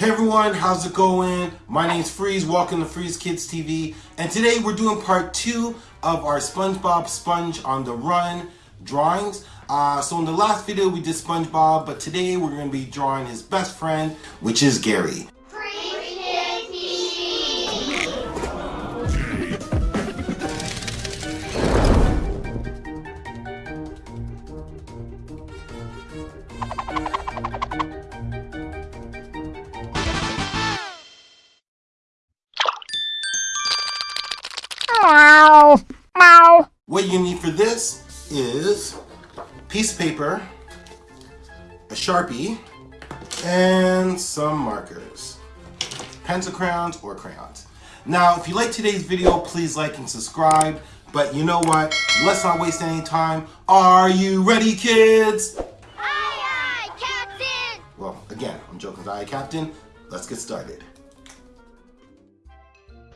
Hey everyone, how's it going? My name's Freeze, welcome to Freeze Kids TV, and today we're doing part two of our SpongeBob Sponge on the Run drawings. Uh, so in the last video we did SpongeBob, but today we're going to be drawing his best friend, which is Gary. What you need for this is piece of paper, a Sharpie, and some markers. Pencil crayons or crayons. Now, if you like today's video, please like and subscribe. But you know what? Let's not waste any time. Are you ready, kids? Aye, aye, Captain! Well, again, I'm joking, aye, Captain. Let's get started.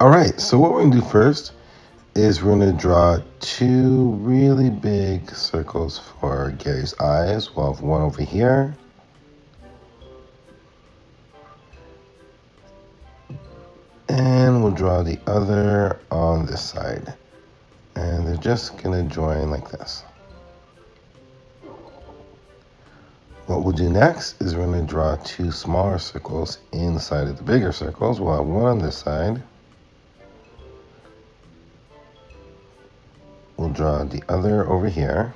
All right, so what we're gonna do first is we're gonna draw two really big circles for Gary's eyes. We'll have one over here. And we'll draw the other on this side. And they're just gonna join like this. What we'll do next is we're gonna draw two smaller circles inside of the bigger circles. We'll have one on this side. Draw the other over here.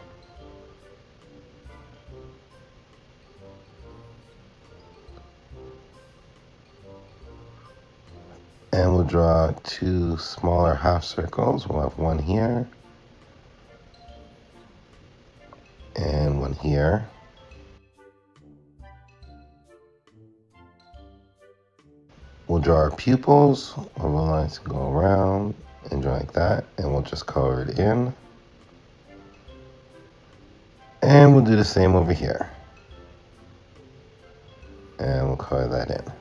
And we'll draw two smaller half circles. We'll have one here and one here. We'll draw our pupils. Our lines can go around and draw like that. And we'll just color it in. And we'll do the same over here. And we'll color that in.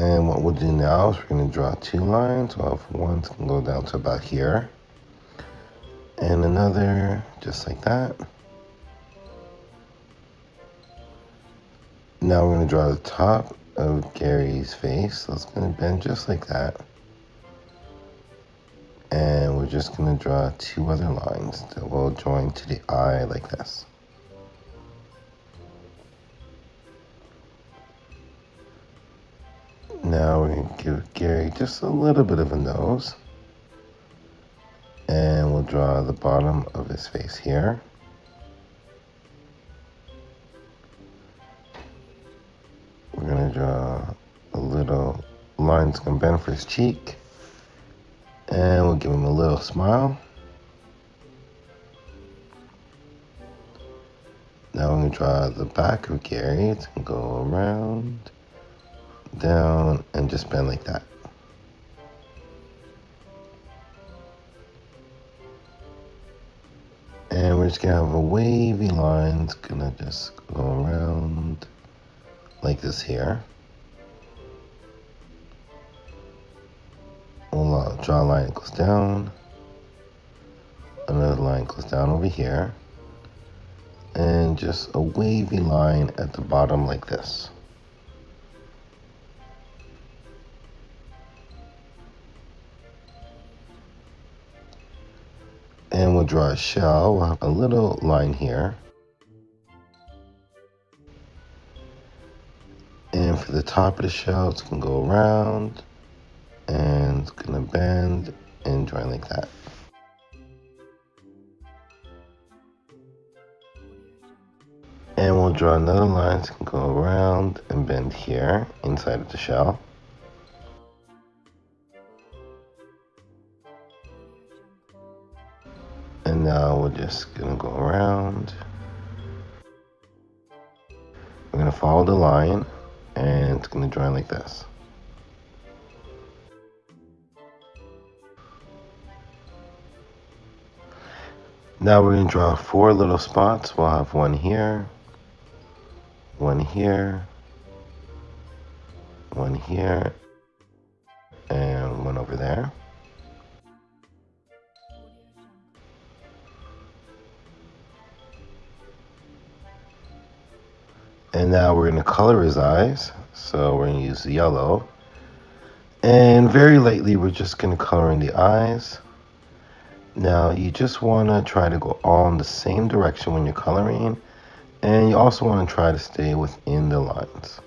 And what we'll do now is we're going to draw two lines. One can go down to about here. And another just like that. Now we're going to draw the top of Gary's face. So it's going to bend just like that. And we're just going to draw two other lines that will join to the eye like this. Now we're going to give Gary just a little bit of a nose. And we'll draw the bottom of his face here. Lines going to bend for his cheek. And we'll give him a little smile. Now we're going to draw the back of Gary. It's going to go around, down, and just bend like that. And we're just going to have a wavy line. It's going to just go around like this here. Draw a line that goes down. Another line goes down over here. And just a wavy line at the bottom like this. And we'll draw a shell. We'll have a little line here. And for the top of the shell, it's to go around and it's to bend and join like that. And we'll draw another line can go around and bend here inside of the shell. And now we're just to go around. We're to follow the line and it's to join like this. Now we're going to draw four little spots. We'll have one here, one here, one here, and one over there. And now we're going to color his eyes. So we're going to use yellow. And very lightly, we're just going to color in the eyes. Now, you just want to try to go all in the same direction when you're coloring. And you also want to try to stay within the lines.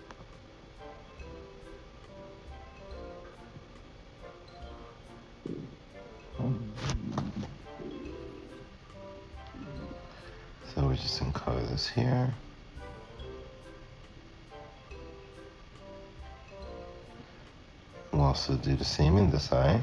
So we're just going to color this here. We'll also do the same in this eye.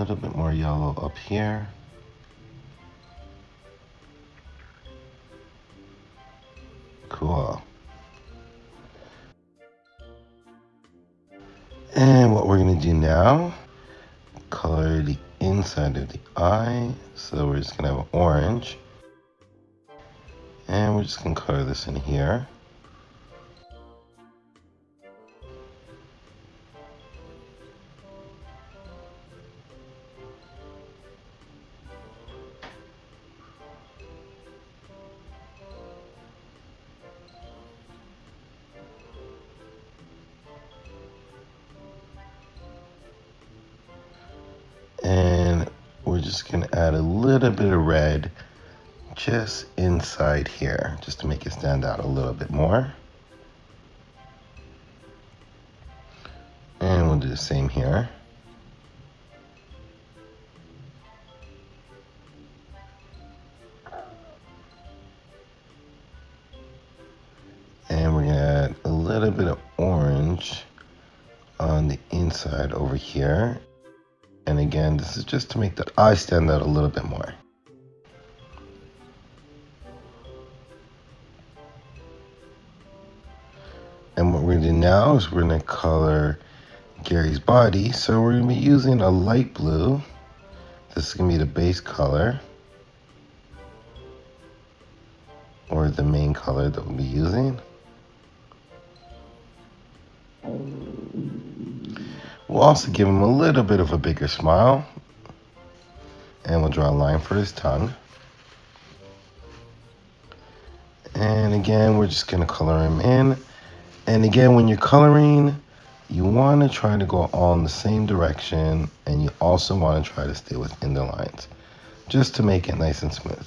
Little bit more yellow up here. Cool. And what we're gonna do now, color the inside of the eye. So we're just gonna have orange. And we're just gonna color this in here. Add a little bit of red just inside here, just to make it stand out a little bit more. And we'll do the same here. And we're gonna add a little bit of orange on the inside over here. And again, this is just to make the eye stand out a little bit more. And what we're gonna do now is we're gonna color Gary's body. So we're gonna be using a light blue. This is gonna be the base color. Or the main color that we'll be using. Oh. We'll also give him a little bit of a bigger smile. And we'll draw a line for his tongue. And again, we're just gonna color him in. And again, when you're coloring, you want to try to go all in the same direction and you also want to try to stay within the lines just to make it nice and smooth.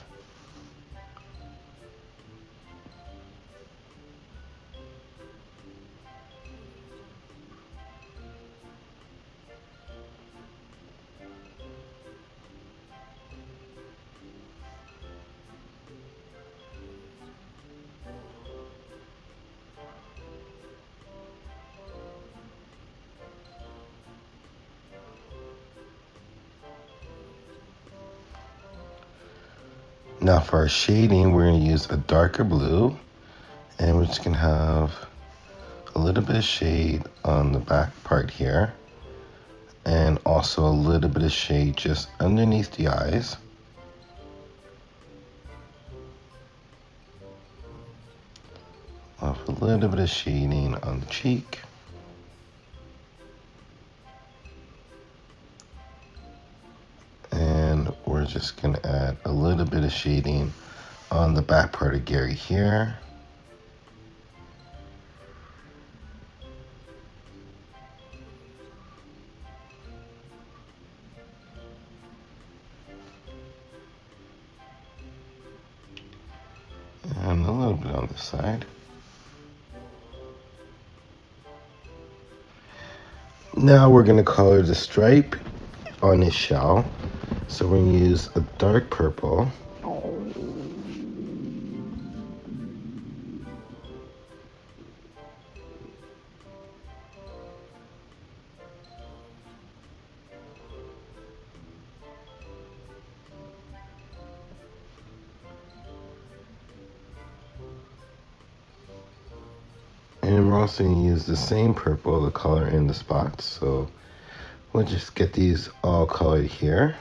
Now for our shading, we're to use a darker blue and we're just to have a little bit of shade on the back part here and also a little bit of shade just underneath the eyes. Off a little bit of shading on the cheek. Just gonna add a little bit of shading on the back part of Gary here. And a little bit on this side. Now we're gonna color the stripe on his shell. So we're gonna use a dark purple. And we're also gonna use the same purple the color in the spots. So we'll just get these all colored here.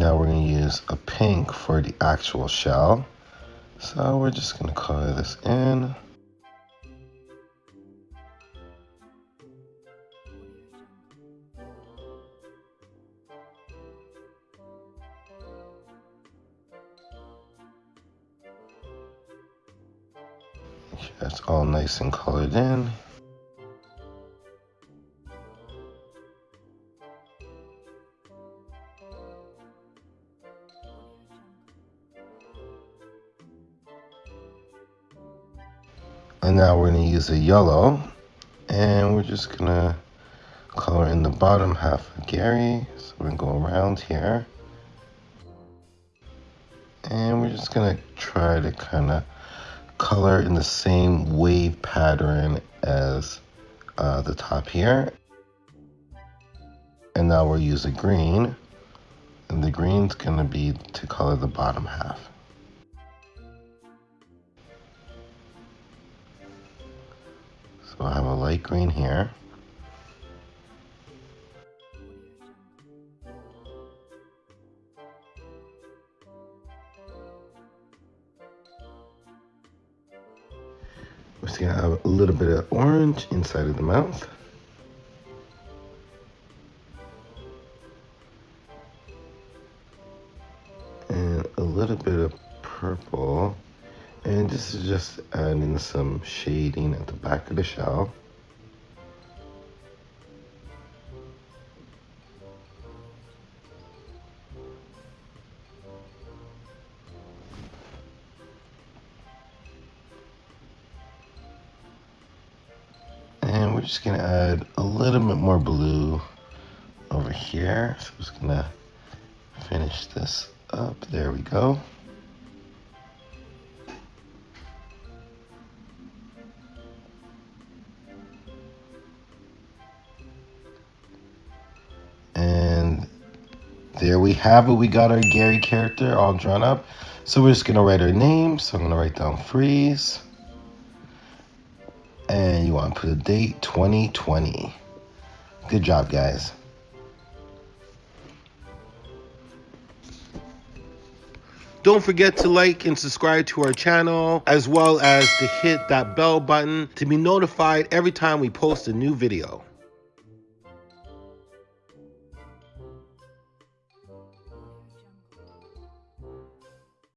Now we're going to use a pink for the actual shell. So we're just going to color this in. That's all nice and colored in. Use a yellow and we're just to color in the bottom half of Gary. So we're to go around here. And we're just to try to kind of color in the same wave pattern as uh, the top here. And now we'll use a green. And the green's to be to color the bottom half. I have a light green here. We're just gonna have a little bit of orange inside of the mouth. And a little bit of purple. And this is just adding some shading at the back of the shell. And we're just gonna add a little bit more blue over here. So I'm just gonna finish this up. There we go. There we have it. We got our Gary character all drawn up. So we're just gonna write our name. So I'm gonna write down freeze. And you wanna put a date 2020. Good job, guys. Don't forget to like and subscribe to our channel, as well as to hit that bell button to be notified every time we post a new video.